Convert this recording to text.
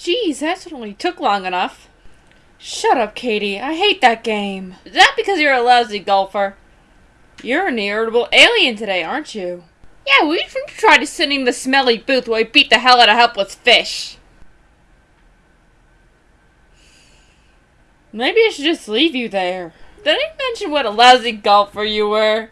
Geez, that certainly took long enough. Shut up, Katie. I hate that game. Is that because you're a lousy golfer? You're an irritable alien today, aren't you? Yeah, we tried to send him the smelly booth where he beat the hell out of helpless fish. Maybe I should just leave you there. Did I mention what a lousy golfer you were?